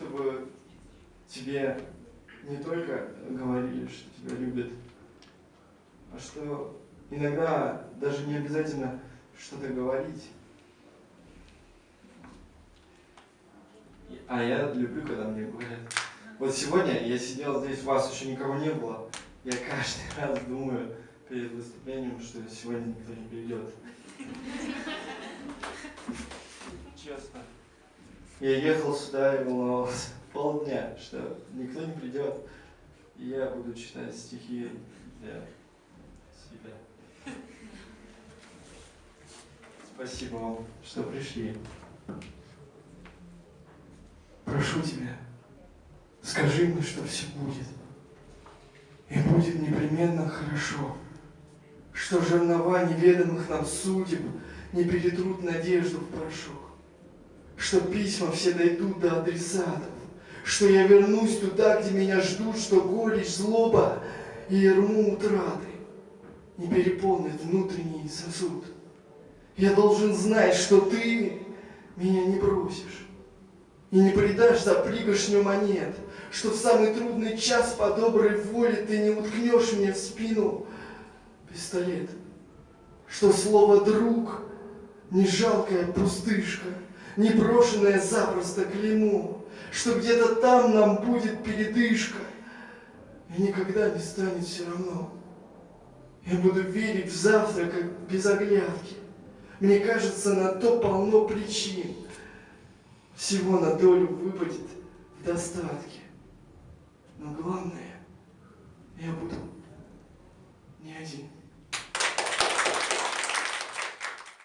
чтобы тебе не только говорили, что тебя любят, а что иногда даже не обязательно что-то говорить. А я люблю, когда мне говорят. Вот сегодня я сидел здесь, вас еще никого не было. Я каждый раз думаю перед выступлением, что сегодня никто не придет. Я ехал сюда и волновался полдня, что никто не придет, и я буду читать стихи для себя. Спасибо вам, что пришли. Прошу тебя, скажи мне, что все будет. И будет непременно хорошо, что жернова неведомых нам судеб не перетрут надежду в порошок, что письма все дойдут до адресатов, что я вернусь туда, где меня ждут, что горечь, злоба и ерму утраты не переполнят внутренний сосуд. Я должен знать, что ты меня не бросишь и не предашь за пригоршню монет, что в самый трудный час по доброй воле ты не уткнешь мне в спину пистолет, что слово «друг» не жалкая пустышка, не брошенное запросто клеймо, что где-то там нам будет передышка, и никогда не станет все равно. Я буду верить в завтра, как без оглядки. Мне кажется, на то полно причин. Всего на долю выпадет в достатке. Но главное,